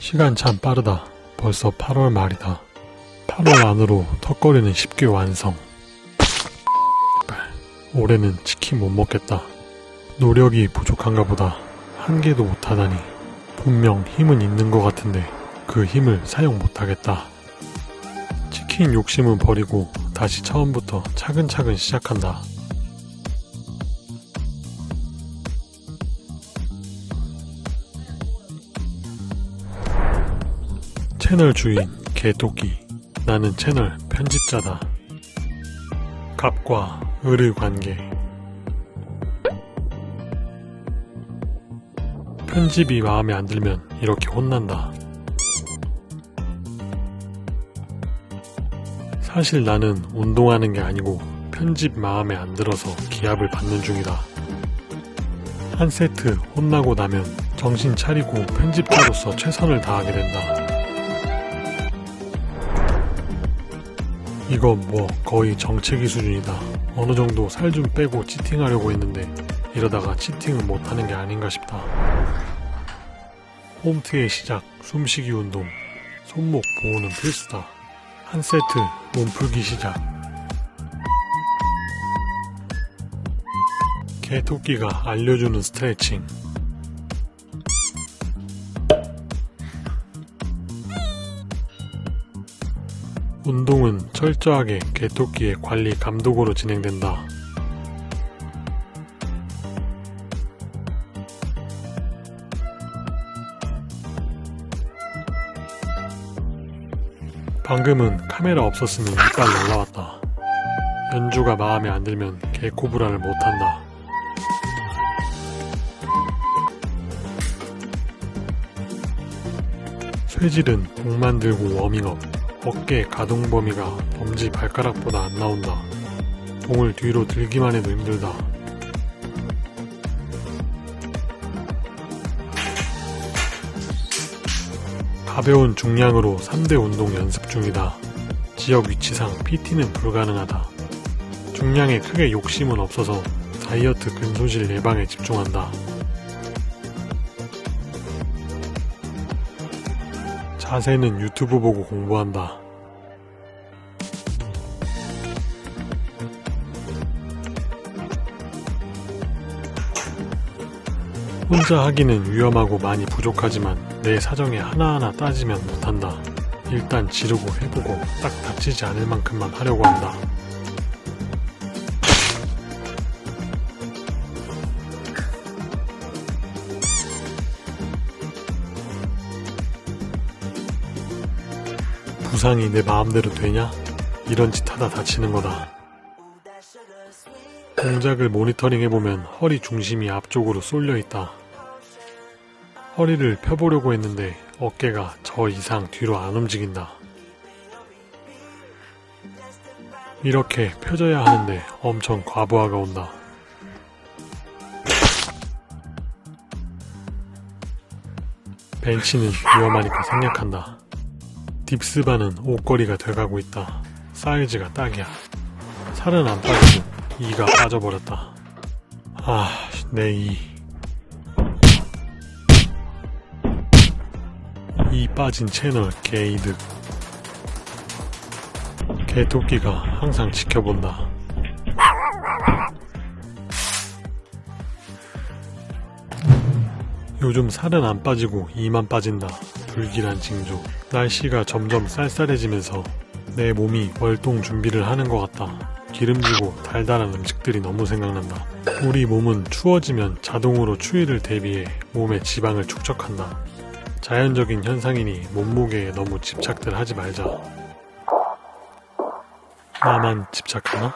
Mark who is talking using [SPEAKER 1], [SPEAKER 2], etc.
[SPEAKER 1] 시간 참 빠르다. 벌써 8월 말이다. 8월 안으로 턱걸이는 쉽게 완성. 올해는 치킨 못 먹겠다. 노력이 부족한가 보다. 한 개도 못하다니. 분명 힘은 있는 것 같은데 그 힘을 사용 못하겠다. 치킨 욕심은 버리고 다시 처음부터 차근차근 시작한다. 채널 주인 개토끼 나는 채널 편집자다. 갑과 을의 관계 편집이 마음에 안 들면 이렇게 혼난다. 사실 나는 운동하는 게 아니고 편집 마음에 안 들어서 기합을 받는 중이다. 한 세트 혼나고 나면 정신 차리고 편집자로서 최선을 다하게 된다. 이건 뭐 거의 정체기 수준이다. 어느 정도 살 좀 빼고 치팅하려고 했는데 이러다가 치팅은 못하는 게 아닌가 싶다. 홈트의 시작, 숨쉬기 운동, 손목 보호는 필수다. 한 세트 몸풀기 시작. 개토끼가 알려주는 스트레칭. 운동은 철저하게 개토끼의 관리 감독으로 진행된다. 방금은 카메라 없었으면 이빨 올라왔다. 연주가 마음에 안 들면 개코브라를 못한다. 쇠질은 목만 들고 워밍업. 어깨 가동 범위가 엄지 발가락보다 안 나온다. 봉을 뒤로 들기만 해도 힘들다. 가벼운 중량으로 3대 운동 연습 중이다. 지역 위치상 PT는 불가능하다. 중량에 크게 욕심은 없어서 다이어트 근손실 예방에 집중한다. 자세는 유튜브 보고 공부한다. 혼자 하기는 위험하고 많이 부족하지만 내 사정에 하나하나 따지면 못한다. 일단 지르고 해보고 딱 다치지 않을 만큼만 하려고 한다. 부상이 내 마음대로 되냐? 이런 짓 하다 다치는 거다. 동작을 모니터링 해보면 허리 중심이 앞쪽으로 쏠려 있다. 허리를 펴보려고 했는데 어깨가 저 이상 뒤로 안 움직인다. 이렇게 펴져야 하는데 엄청 과부하가 온다. 벤치는 위험하니까 생략한다. 딥스바는 옷걸이가 돼가고 있다. 사이즈가 딱이야. 살은 안 빠지고 이가 빠져버렸다. 아, 내 이. 빠진 채널 개이득. 개토끼가 항상 지켜본다. 요즘 살은 안 빠지고 이만 빠진다. 불길한 징조. 날씨가 점점 쌀쌀해지면서 내 몸이 월동 준비를 하는 것 같다. 기름지고 달달한 음식들이 너무 생각난다. 우리 몸은 추워지면 자동으로 추위를 대비해 몸의 지방을 축적한다. 자연적인 현상이니 몸무게에 너무 집착들 하지 말자. 나만 집착하나?